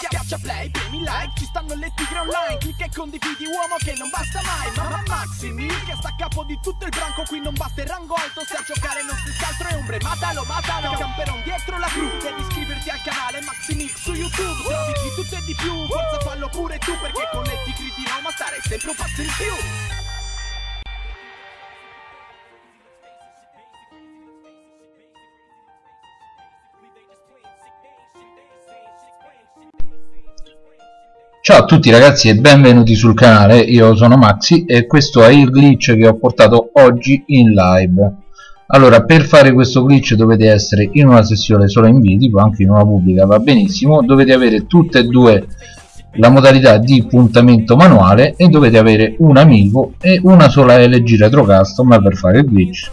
Schiaccia play, premi like, ci stanno le tigre online. Clicca e condividi uomo che non basta mai. Mamma Maximi, che sta a capo di tutto il branco. Qui non basta il rango alto, se a giocare non si altro è ombre. Matalo, matalo, camperon dietro la cru. Devi iscriverti al canale Maximix su YouTube. Trovi di tutto e di più, forza fallo pure tu Perché con le tigri di Roma stare sempre un passo in più Ciao a tutti ragazzi e benvenuti sul canale, io sono Maxi e questo è il glitch che ho portato oggi in live. Allora per fare questo glitch dovete essere in una sessione solo in video, anche in una pubblica va benissimo. Dovete avere tutte e due la modalità di puntamento manuale e dovete avere un amico e una sola LG Retro Custom per fare il glitch.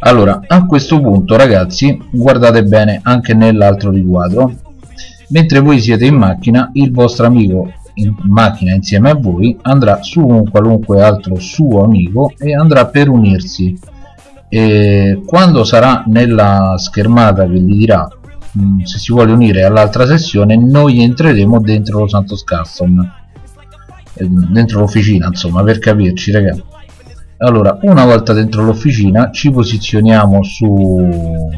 Allora a questo punto ragazzi guardate bene anche nell'altro riquadro mentre voi siete in macchina il vostro amico in macchina insieme a voi andrà su un qualunque altro suo amico e andrà per unirsi. E quando sarà nella schermata che gli dirà mh, mm, se si vuole unire all'altra sessione noi entreremo dentro lo Santos Custom. Eh, dentro l'officina insomma per capirci ragazzi allora una volta dentro l'officina ci posizioniamo su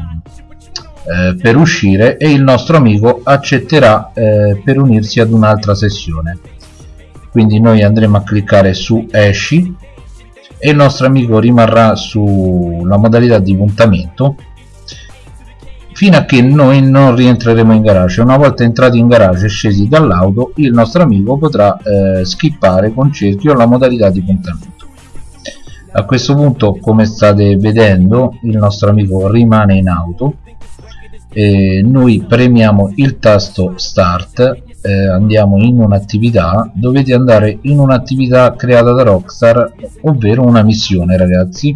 eh, per uscire e il nostro amico accetterà eh, per unirsi ad un'altra sessione. Quindi noi andremo a cliccare su esci e il nostro amico rimarrà sulla modalità di puntamento fino a che noi non rientreremo in garage. Una volta entrati in garage e scesi dall'auto il nostro amico potrà eh, skippare con cerchio la modalità di puntamento. A questo punto come state vedendo il nostro amico rimane in auto eh, noi premiamo il tasto start eh, andiamo in un'attività dovete andare in un'attività creata da Rockstar ovvero una missione ragazzi.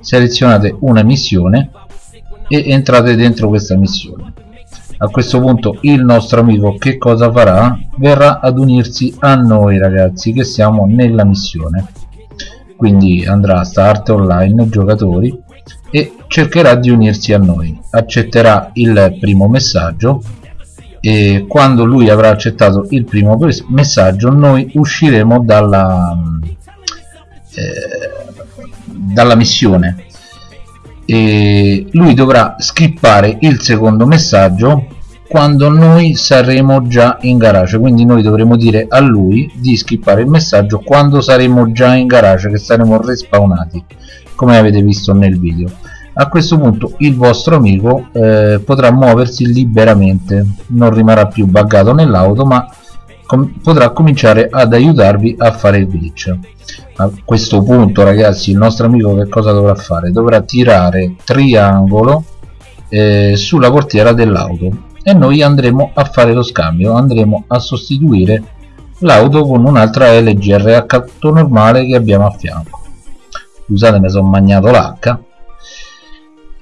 Selezionate una missione e entrate dentro questa missione. A questo punto il nostro amico che cosa farà? verrà ad unirsi a noi ragazzi che siamo nella missione. Quindi andrà a start online giocatori cercherà di unirsi a noi. Accetterà il primo messaggio e quando lui avrà accettato il primo messaggio noi usciremo dalla, eh, dalla missione. E lui dovrà skippare il secondo messaggio quando noi saremo già in garage. Quindi noi dovremo dire a lui di skippare il messaggio quando saremo già in garage che saremo respawnati come avete visto nel video a questo punto il vostro amico eh, potrà muoversi liberamente non rimarrà più buggato nell'auto ma com potrà cominciare ad aiutarvi a fare il glitch. A questo punto ragazzi il nostro amico che cosa dovrà fare? dovrà tirare triangolo eh, sulla portiera dell'auto e noi andremo a fare lo scambio andremo a sostituire l'auto con un'altra LGRH normale che abbiamo a fianco. Scusate mi sono magnato l'H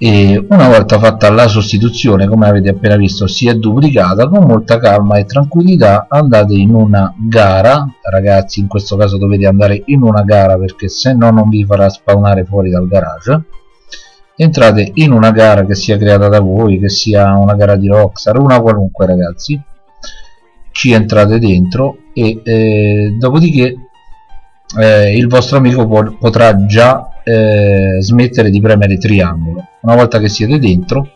e una volta fatta la sostituzione come avete appena visto si è duplicata con molta calma e tranquillità. Andate in una gara. Ragazzi in questo caso dovete andare in una gara perché se no non vi farà spawnare fuori dal garage. Entrate in una gara che sia creata da voi che sia una gara di Rockstar una qualunque ragazzi. Ci entrate dentro e eh, dopodiché eh, il vostro amico potrà già eh, smettere di premere triangolo. Una volta che siete dentro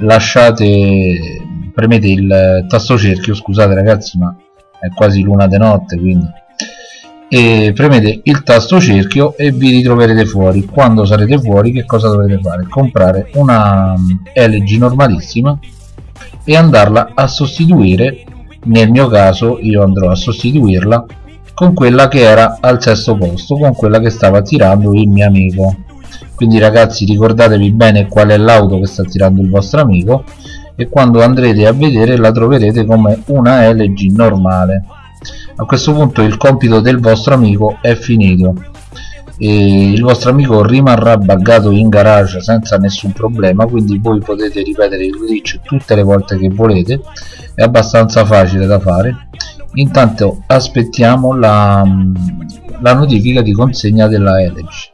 lasciate premete il tasto cerchio scusate ragazzi ma è quasi luna di notte quindi e premete il tasto cerchio e vi ritroverete fuori. Quando sarete fuori che cosa dovete fare? comprare una mm, LG normalissima e andarla a sostituire. Nel mio caso io andrò a sostituirla con quella che era al sesto posto con quella che stava tirando il mio amico. Quindi ragazzi ricordatevi bene qual è l'auto che sta tirando il vostro amico e quando andrete a vedere la troverete come una LG normale. A questo punto il compito del vostro amico è finito e il vostro amico rimarrà buggato in garage senza nessun problema quindi voi potete ripetere il glitch tutte le volte che volete è abbastanza facile da fare intanto aspettiamo la, la notifica di consegna della Elegy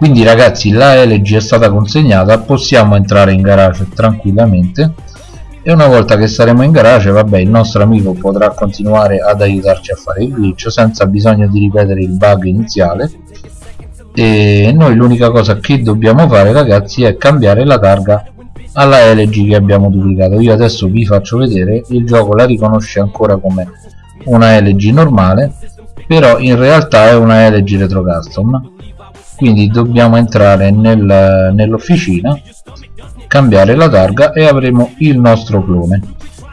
quindi ragazzi la LG è stata consegnata. Possiamo entrare in garage tranquillamente e una volta che saremo in garage vabbè il nostro amico potrà continuare ad aiutarci a fare il glitch senza bisogno di ripetere il bug iniziale. E noi l'unica cosa che dobbiamo fare ragazzi è cambiare la targa alla LG che abbiamo duplicato. Io adesso vi faccio vedere il gioco la riconosce ancora come una LG normale però in realtà è una LG retro custom quindi dobbiamo entrare nel, nell'officina cambiare la targa e avremo il nostro clone.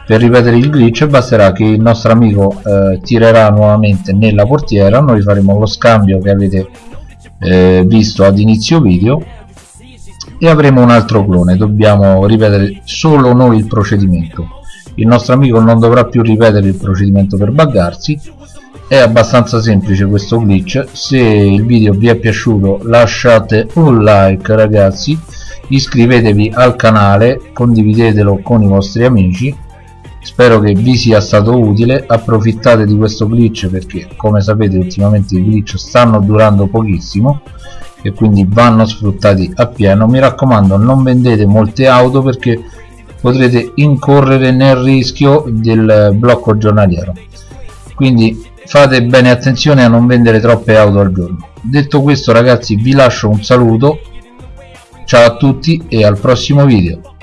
Per ripetere il glitch basterà che il nostro amico eh, tirerà nuovamente nella portiera. Noi faremo lo scambio che avete eh, visto ad inizio video. E avremo un altro clone. Dobbiamo ripetere solo noi il procedimento. Il nostro amico non dovrà più ripetere il procedimento per buggarsi. È abbastanza semplice questo glitch. Se il video vi è piaciuto lasciate un like ragazzi iscrivetevi al canale condividetelo con i vostri amici. Spero che vi sia stato utile. Approfittate di questo glitch perché come sapete ultimamente i glitch stanno durando pochissimo e quindi vanno sfruttati appieno. Mi raccomando non vendete molte auto perché potrete incorrere nel rischio del blocco giornaliero. Quindi fate bene attenzione a non vendere troppe auto al giorno. Detto questo ragazzi vi lascio un saluto ciao a tutti e al prossimo video